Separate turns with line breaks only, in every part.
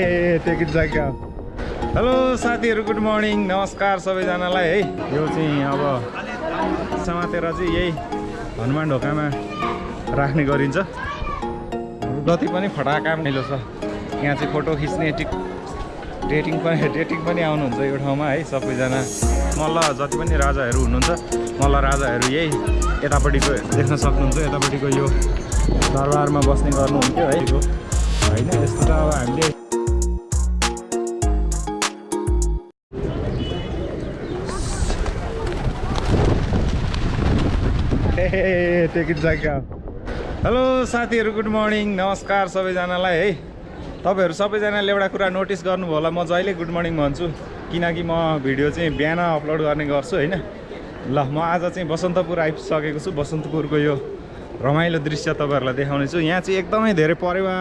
ए टेकिट जग्गा हेलो साथीहरू गुड मर्निङ नमस्कार सबैजनालाई। है यो चाहिँ अब समातेर चाहिँ यही हनुमान ढोकामा राख्ने गरिन्छ। जति पनि फटा काम मिलो छ यहाँ चाहिँ फोटो खिच्ने टिक डेटिङ पनि डेटिङ पनि आउनुहुन्छ यो ठाउँमा है सबैजना। मल्ल जति पनि राजाहरू हुनुहुन्छ मल्ल राजाहरू यही यतापट्टिको देख्न सक्नुहुन्छ यतापट्टिको यो दरबारमा बस्ने गर्नुहुन्थ्यो है। होइन यस्तो त अब हामीले ए टेकिट जग्गा हेलो साथीहरू गुड मर्निङ नमस्कार सबैजनालाई है। तपाईँहरू सबैजनाले एउटा कुरा नोटिस गर्नुभयो होला। म जहिले गुड मर्निङ भन्छु किनकि म भिडियो चाहिँ बिहान अपलोड गर्ने गर्छु होइन। ल म आज चाहिँ बसन्तपुर आइसकेको छु। बसन्तपुरको यो रमाइलो दृश्य तपाईँहरूलाई देखाउने छु। यहाँ चाहिँ एकदमै धेरै परेवा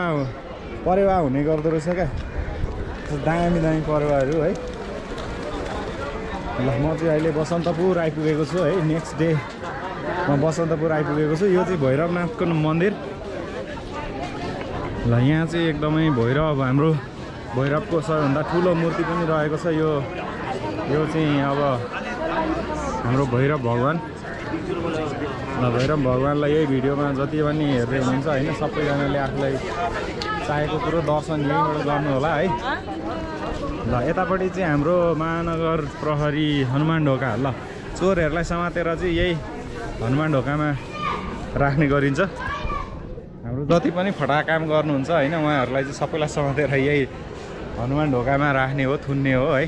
परेवा हुने गर्दो रहेछ क्या। दामी दामी परेवाहरू है। ल म चाहिँ अहिले बसन्तपुर आइपुगेको छु है। नेक्स्ट डे म बसन्तपुर आइपुगेको छु। यो चाहिँ भैरवनाथको मन्दिर। ल यहाँ चाहिँ एकदमै भैरव हाम्रो भैरवको सबैभन्दा ठुलो मूर्ति पनि रहेको छ यो। यो चाहिँ अब हाम्रो भैरव भगवान्। ल भैरव भगवान्लाई यही भिडियोमा जति पनि हेर्दै हुनुहुन्छ होइन सबैजनाले आफूलाई चाहेको कुरो दर्शन यहीँबाट गर्नु होला है। ल यतापट्टि चाहिँ हाम्रो महानगर प्रहरी हनुमान ढोका। ल चोरहरूलाई समातेर चाहिँ यही हनुमान ढोकामा राख्ने गरिन्छ। हाम्रो जति पनि फटा काम गर्नुहुन्छ होइन उहाँहरूलाई चाहिँ सबैलाई समातेर यही हनुमान ढोकामा राख्ने हो थुन्ने हो है।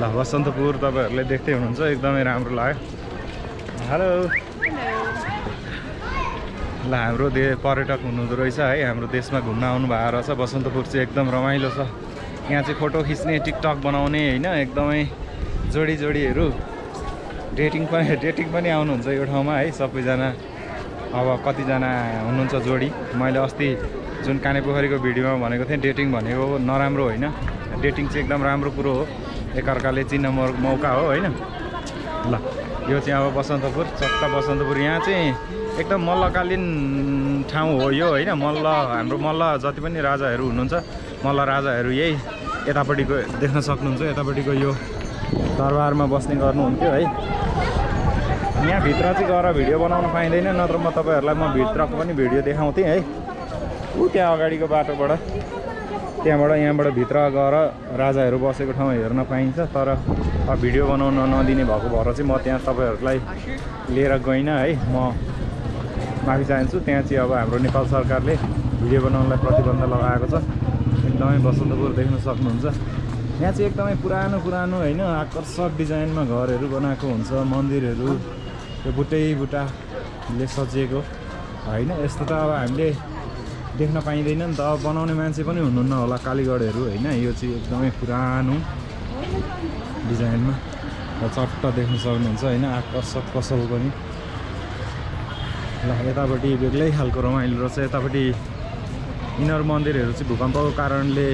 ल बसन्तपुर तपाईँहरूले देख्दै हुनुहुन्छ एकदमै राम्रो लाग्यो। हेलो। ल हाम्रो दे पर्यटक हुनुहुँदो रहेछ है हाम्रो देशमा घुम्न आउनु भएको रहेछ। बसन्तपुर चाहिँ एकदम रमाइलो छ। यहाँ चाहिँ फोटो खिच्ने टिकटक बनाउने होइन एकदमै जोडी जोडीहरू। डेटिङ पनि डेटिङ पनि आउनुहुन्छ यो ठाउँमा है। सबैजना अब कतिजना हुनुहुन्छ जोडी। मैले अस्ति जुन कानेपोखरीको भिडियोमा भनेको थिएँ डेटिङ भनेको नराम्रो होइन। डेटिङ चाहिँ एकदम राम्रो कुरो हो। एकअर्काले चिन्न मौका हो होइन। ल यो चाहिँ अब बसन्तपुर चक्का बसन्तपुर। यहाँ चाहिँ एकदम मल्लकालीन ठाउँ हो यो होइन। मल्ल हाम्रो मल्ल जति पनि राजाहरू हुनुहुन्छ मल्ल राजाहरू यही यतापट्टिको देख्न सक्नुहुन्छ यतापट्टिको यो दरबारमा बस्ने गर्नुहुन्थ्यो है। यहाँभित्र चाहिँ गएर भिडियो बनाउन पाइँदैन नत्र म तपाईँहरूलाई म भित्रको पनि भिडियो देखाउँथेँ है। ऊ त्यहाँ अगाडिको बाटोबाट त्यहाँबाट यहाँबाट भित्र गएर राजाहरू बसेको ठाउँ हेर्न पाइन्छ तर भिडियो बनाउन नदिने भएको भएर चाहिँ म त्यहाँ तपाईँहरूलाई लिएर गइनँ है। म माफी चाहन्छु त्यहाँ चाहिँ अब हाम्रो नेपाल सरकारले भिडियो बनाउनलाई प्रतिबन्ध लगाएको छ। एकदमै बसन्तपुर देख्न सक्नुहुन्छ। यहाँ चाहिँ एकदमै पुरानो पुरानो होइन आकर्षक डिजाइनमा घरहरू बनाएको हुन्छ मन्दिरहरू त्यो बुटै बुटाले सजिएको। होइन यस्तो त अब हामीले देख्न पाइँदैन नि त। अब बनाउने मान्छे पनि हुनुहुन्न होला कालीगढहरू होइन? यो चाहिँ एकदमै पुरानो डिजाइनमा। र चट्ट देख्न सक्नुहुन्छ होइन? आकर्षक पसल पनि। ल यतापट्टि बेग्लै खालको रमाइलो रहेछ। यतापट्टि यिनीहरू मन्दिरहरू चाहिँ भूकम्पको कारणले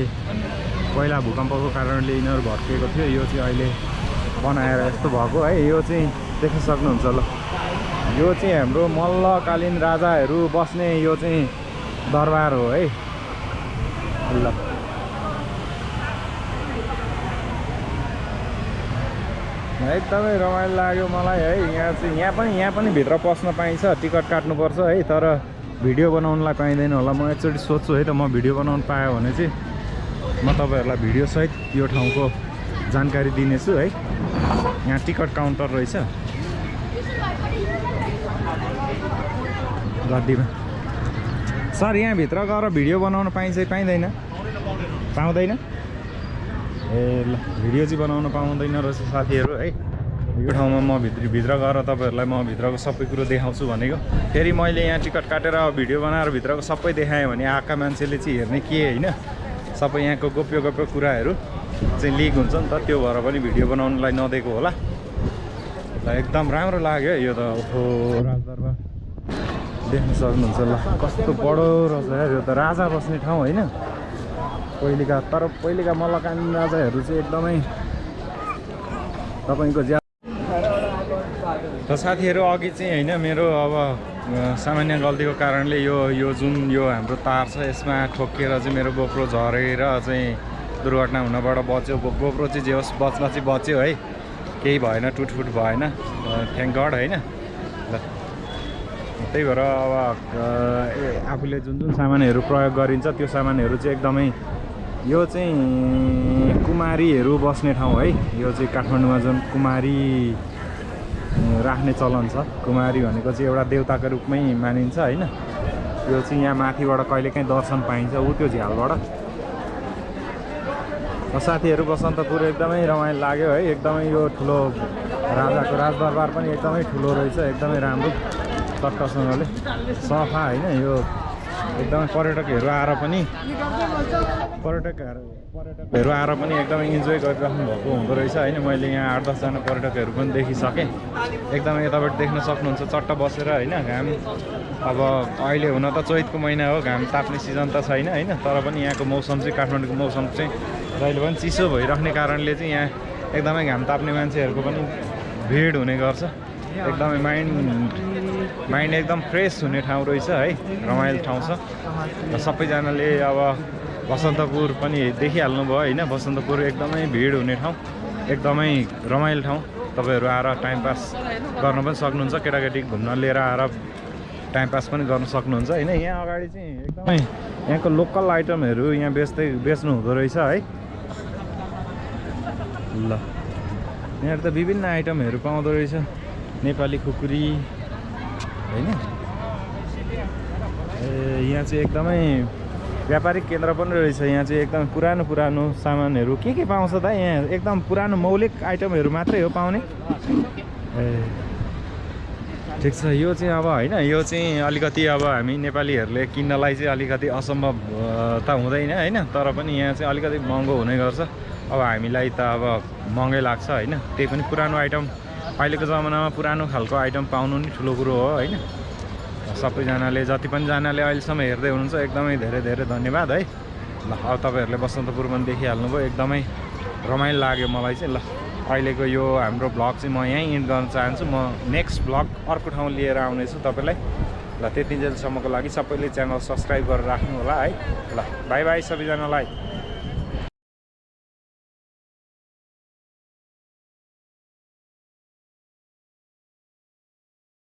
पहिला भूकम्पको कारणले यिनीहरू भत्किएको थियो। यो चाहिँ अहिले बनाएर यस्तो भएको है। यो चाहिँ देख्न सक्नुहुन्छ ल। यो चाहिँ हाम्रो मल्लकालीन राजाहरू बस्ने यो चाहिँ दरबार हो है। ल। एकदमै रमाइलो लाग्यो मलाई है। यहाँ चाहिँ यहाँ पनि यहाँ पनि भित्र पस्न पाइन्छ। टिकट काट्नुपर्छ है तर भिडियो बनाउनलाई पाइँदैन होला। म एकचोटि सोध्छु है त म भिडियो बनाउनु पाएँ भने चाहिँ म तपाईँहरूलाई भिडियोसहित यो ठाउँको जानकारी दिनेछु है। यहाँ टिकट काउन्टर रहेछ। गड्डीमा सर यहाँभित्र गएर भिडियो बनाउन पाइन्छ पाइँदैन? पाउँदैन? ए ल भिडियो चाहिँ बनाउन पाउँदैन रहेछ साथीहरू है। यो ठाउँमा म भित्र भित्र गएर तपाईँहरूलाई म भित्रको सबै कुरो देखाउँछु भनेको। फेरि मैले यहाँ टिकट काटेर भिडियो बनाएर भित्रको सबै देखाएँ भने आएका मान्छेले चाहिँ हेर्ने के होइन? सबै यहाँको गोप्य गोप्य कुराहरू चाहिँ लिक हुन्छ नि त। त्यो भएर पनि भिडियो बनाउनुलाई नदिएको होला। ल एकदम राम्रो लाग्यो यो त। ओहो राजदरबार। देख्न सक्नुहुन्छ ल कस्तो बडो रहेछ यो त। राजा बस्ने ठाउँ होइन। पहिलेका तर पहिलेका मल्लकालीन राजाहरू चाहिँ एकदमै तपाईँको ज्या र साथीहरू अघि चाहिँ होइन मेरो अब सामान्य गल्तीको कारणले यो यो जुन यो हाम्रो तार छ यसमा ठोकिएर चाहिँ मेरो गोप्रो झरेर चाहिँ दुर्घटना हुनबाट बच्यो। गोप्रो चाहिँ जे होस् बच्न चाहिँ बच्यो है। केही भएन टुटफुट भएन। थ्याङ्क गड होइन। ल त्यही भएर अब आफूले जुन जुन सामानहरू प्रयोग गरिन्छ त्यो सामानहरू चाहिँ एकदमै यो चाहिँ कुमारीहरू बस्ने ठाउँ है। यो चाहिँ काठमाडौँमा जुन कुमारी राख्ने चलन छ। कुमारी भनेको चाहिँ एउटा देवताको रूपमै मानिन्छ होइन? यो चाहिँ यहाँ माथिबाट कहिलेकाहीँ दर्शन पाइन्छ ऊ त्यो झ्यालबाट। साथीहरू बसन्तपुर एकदमै रमाइलो लाग्यो है। एकदमै यो ठुलो राजाको राजदरबार पनि एकदमै ठुलो रहेछ एकदमै राम्रो। चट्टसँगले सफा होइन? यो एकदमै पर्यटकहरू आएर पनि पर्यटकहरू पर्यटकहरू आएर पनि एकदमै इन्जोय गरिराख्नु भएको हुँदो रहेछ। होइन मैले यहाँ आठ दसजना पर्यटकहरू पनि देखिसकेँ। एकदमै यताबाट देख्न सक्नुहुन्छ। चट्ट बसेर होइन घाम अब अहिले हुन त चैतको महिना हो घाम ताप्ने सिजन त छैन होइन तर पनि यहाँको मौसम चाहिँ काठमाडौँको मौसम चाहिँ जहिले पनि चिसो भइराख्ने कारणले चाहिँ यहाँ एकदमै घाम ताप्ने मान्छेहरूको पनि भिड हुने गर्छ। एकदमै माइन्ड माइन्ड एकदम फ्रेस हुने ठाउँ रहेछ है? रमाइलो ठाउँ छ। र सबैजनाले अब बसन्तपुर पनि देखिहाल्नु भयो होइन? बसन्तपुर एकदमै भिड हुने ठाउँ एकदमै रमाइलो ठाउँ। तपाईँहरू आएर टाइम पास गर्न पनि सक्नुहुन्छ केटाकेटी घुम्न लिएर आएर टाइम पास पनि गर्न सक्नुहुन्छ होइन? यहाँ अगाडि चाहिँ एकदमै यहाँको लोकल आइटमहरू यहाँ बेच्दै बेच्नु हुँदो रहेछ है? ल। यहाँ त विभिन्न आइटमहरू पाउँदो रहेछ। नेपाली खुकुरी होइन? ए यहाँ चाहिँ एकदमै व्यापारिक केन्द्र पनि रहेछ। यहाँ चाहिँ एकदम पुरानो पुरानो सामानहरू। के के पाउँछ त? यहाँ एकदम पुरानो मौलिक आइटमहरू मात्रै हो पाउने। ए ठिक छ। यो चाहिँ अब होइन यो चाहिँ अलिकति अब हामी नेपालीहरूले किन्नलाई चाहिँ अलिकति असम्भव त हुँदैन होइन? तर पनि यहाँ चाहिँ अलिकति महँगो हुने गर्छ। अब हामीलाई त अब महँगै लाग्छ होइन? त्यही पनि पुरानो आइटम। अहिलेको जमानामा पुरानो खालको आइटम पाउनु नि ठुलो कुरो हो होइन? सबैजनाले जति पनि जनाले अहिलेसम्म हेर्दै हुनुहुन्छ एकदमै धेरै धेरै धन्यवाद है? ल अब तपाईँहरूले बसन्तपुर पनि देखिहाल्नुभयो एकदमै रमाइलो लाग्यो मलाई चाहिँ। ल अहिलेको यो हाम्रो ब्लग चाहिँ म यहीँ इन्ड गर्न चाहन्छु। म नेक्स्ट ब्लग अर्को ठाउँ लिएर आउनेछु तपाईँलाई। ल त्यति जेलसम्मको लागि सबैले च्यानल सब्सक्राइब गरेर राख्नु होला है? ल बाई बाई सबैजनालाई।